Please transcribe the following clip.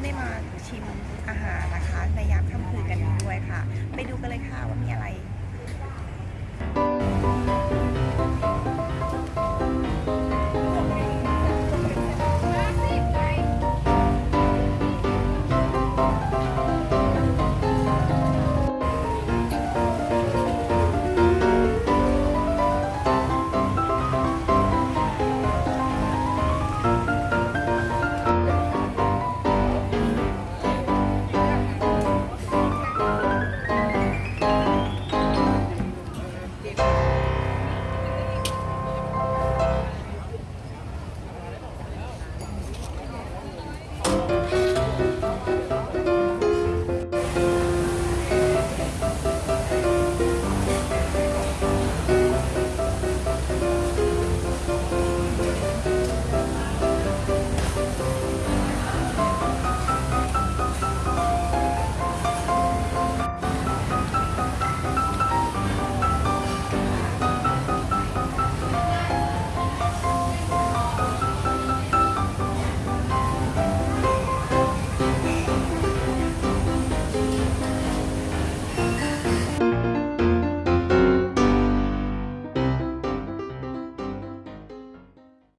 อนๆได้มาชิมอาหารนะคะ ในยามค่ำคืนกันด้วยค่ะ ไปดูกันเลยค่ะว่ามีอะไร